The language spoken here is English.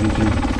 you can